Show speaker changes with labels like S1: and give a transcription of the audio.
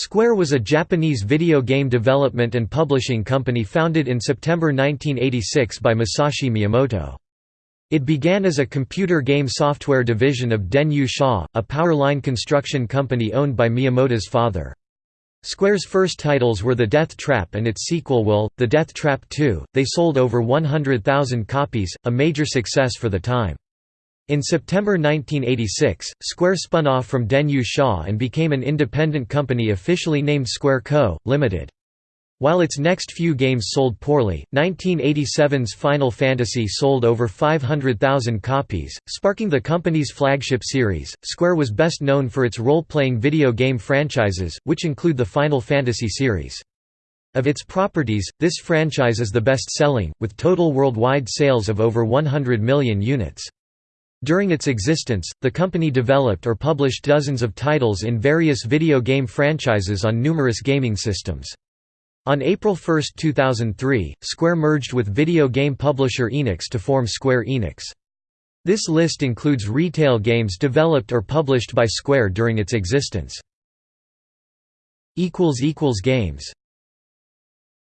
S1: Square was a Japanese video game development and publishing company founded in September 1986 by Masafumi Miyamoto. It began as a computer game software division of Denyu Sha, a power line construction company owned by Miyamoto's father. Square's first titles were The Death Trap and its sequel Will, The Death Trap 2. They sold over 100,000 copies, a major success for the time. In September 1986, Square spun off from Denyu Sha and became an independent company officially named Square Co., Limited. While its next few games sold poorly, 1987's Final Fantasy sold over 500,000 copies, sparking the company's flagship series. Square was best known for its role playing video game franchises, which include the Final Fantasy series. Of its properties, this franchise is the best selling, with total worldwide sales of over 100 million units. During its existence, the company developed or published dozens of titles in various video game franchises on numerous gaming systems. On April 1, 2003, Square merged with video game publisher Enix to form Square Enix. This list includes retail games developed or published by Square during its existence. Games